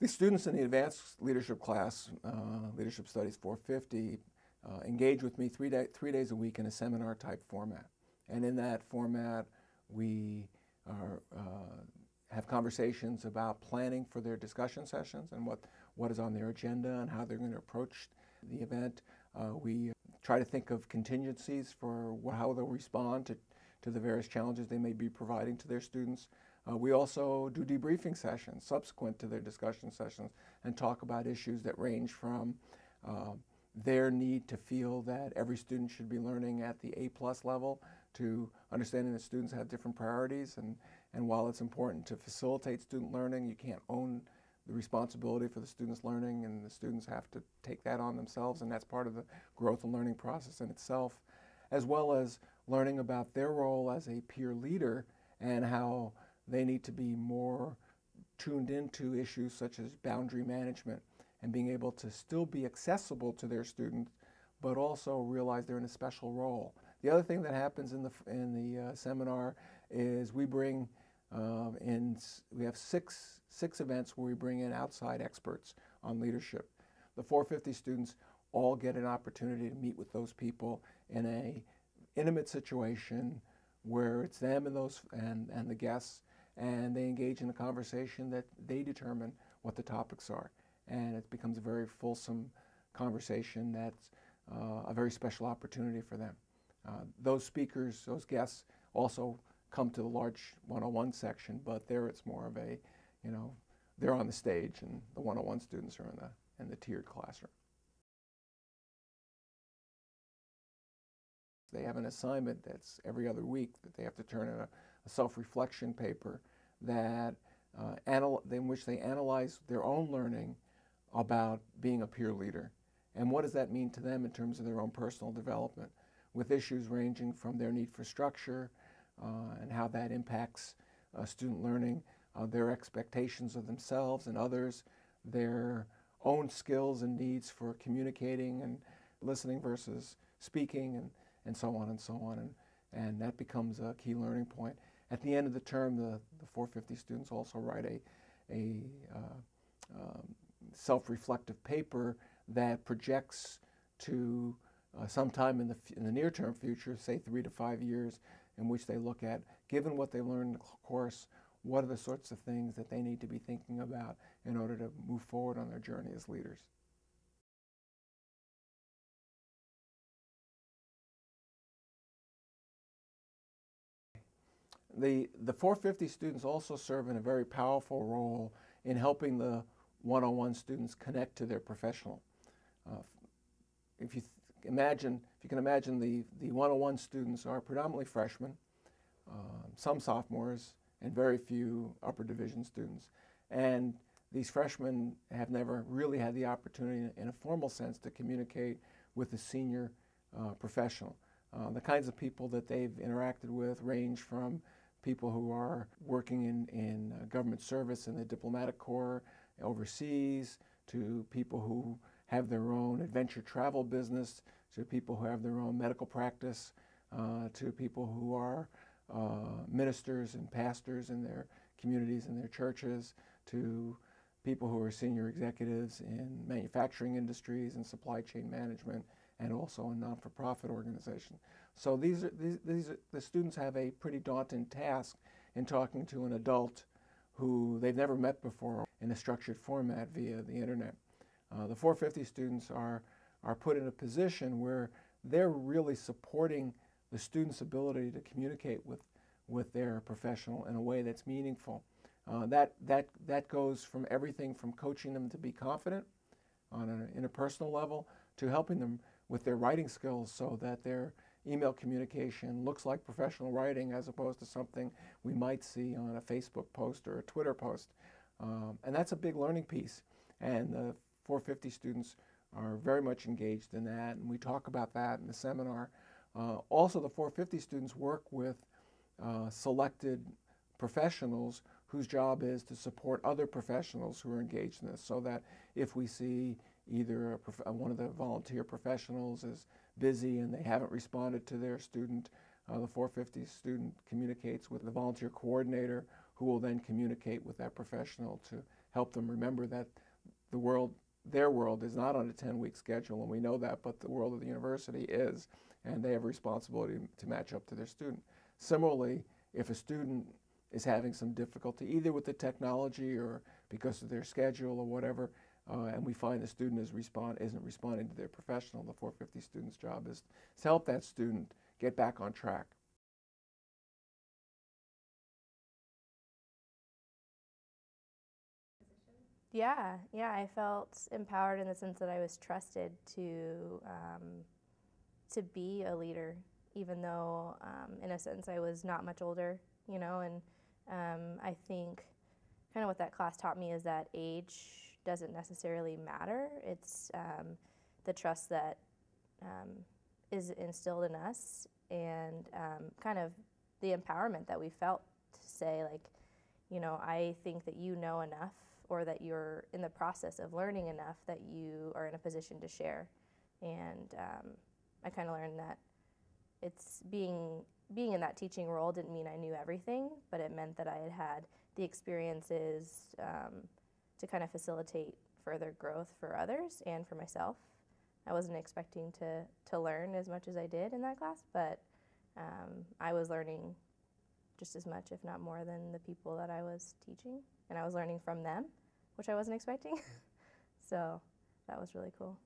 The students in the advanced leadership class, uh, Leadership Studies 450, uh, engage with me three, day, three days a week in a seminar type format. And in that format, we are, uh, have conversations about planning for their discussion sessions and what, what is on their agenda and how they're going to approach the event. Uh, we try to think of contingencies for how they'll respond to, to the various challenges they may be providing to their students. Uh, we also do debriefing sessions subsequent to their discussion sessions and talk about issues that range from uh, their need to feel that every student should be learning at the A plus level to understanding that students have different priorities. And, and while it's important to facilitate student learning, you can't own the responsibility for the students' learning and the students have to take that on themselves. And that's part of the growth and learning process in itself, as well as learning about their role as a peer leader and how they need to be more tuned into issues such as boundary management and being able to still be accessible to their students, but also realize they're in a special role. The other thing that happens in the, in the uh, seminar is we bring uh, in, we have six, six events where we bring in outside experts on leadership. The 450 students all get an opportunity to meet with those people in a intimate situation where it's them and those and, and the guests and they engage in a conversation that they determine what the topics are and it becomes a very fulsome conversation that's uh, a very special opportunity for them. Uh, those speakers, those guests also come to the large 101 section, but there it's more of a, you know, they're on the stage and the 101 students are in the, in the tiered classroom. They have an assignment that's every other week that they have to turn in a, a self-reflection paper that uh, in which they analyze their own learning about being a peer leader. And what does that mean to them in terms of their own personal development, with issues ranging from their need for structure uh, and how that impacts uh, student learning, uh, their expectations of themselves and others, their own skills and needs for communicating and listening versus speaking, and, and so on and so on. And, and that becomes a key learning point. At the end of the term, the, the 450 students also write a, a uh, um, self-reflective paper that projects to uh, sometime in the, in the near-term future, say three to five years, in which they look at, given what they learned in the course, what are the sorts of things that they need to be thinking about in order to move forward on their journey as leaders. The, the 450 students also serve in a very powerful role in helping the 101 students connect to their professional. Uh, if you imagine, if you can imagine the, the 101 students are predominantly freshmen, uh, some sophomores, and very few upper division students. And these freshmen have never really had the opportunity in a formal sense to communicate with a senior uh, professional. Uh, the kinds of people that they've interacted with range from people who are working in, in uh, government service in the diplomatic corps, overseas, to people who have their own adventure travel business, to people who have their own medical practice, uh, to people who are uh, ministers and pastors in their communities and their churches, to people who are senior executives in manufacturing industries and supply chain management, and also in non-for-profit organizations. So these are, these, these are, the students have a pretty daunting task in talking to an adult who they've never met before in a structured format via the internet. Uh, the 450 students are, are put in a position where they're really supporting the student's ability to communicate with, with their professional in a way that's meaningful. Uh, that, that, that goes from everything from coaching them to be confident on an interpersonal level to helping them with their writing skills so that their email communication looks like professional writing as opposed to something we might see on a Facebook post or a Twitter post. Um, and that's a big learning piece. And the 450 students are very much engaged in that, and we talk about that in the seminar. Uh, also, the 450 students work with uh, selected professionals whose job is to support other professionals who are engaged in this so that if we see either one of the volunteer professionals is busy and they haven't responded to their student, uh, the 450 student communicates with the volunteer coordinator who will then communicate with that professional to help them remember that the world, their world, is not on a 10 week schedule, and we know that, but the world of the university is, and they have a responsibility to match up to their student. Similarly, if a student is having some difficulty, either with the technology or because of their schedule or whatever, uh, and we find the student is respond, isn't responding to their professional, the 450 student's job is to help that student get back on track. Yeah, yeah, I felt empowered in the sense that I was trusted to um, to be a leader, even though, um, in a sense, I was not much older, you know. And um, I think kind of what that class taught me is that age doesn't necessarily matter. It's um, the trust that um, is instilled in us, and um, kind of the empowerment that we felt to say, like, you know, I think that you know enough or that you're in the process of learning enough that you are in a position to share. And um, I kind of learned that it's being being in that teaching role didn't mean I knew everything, but it meant that I had had the experiences um, to kind of facilitate further growth for others and for myself. I wasn't expecting to to learn as much as I did in that class, but um, I was learning just as much, if not more, than the people that I was teaching, and I was learning from them which I wasn't expecting. so that was really cool.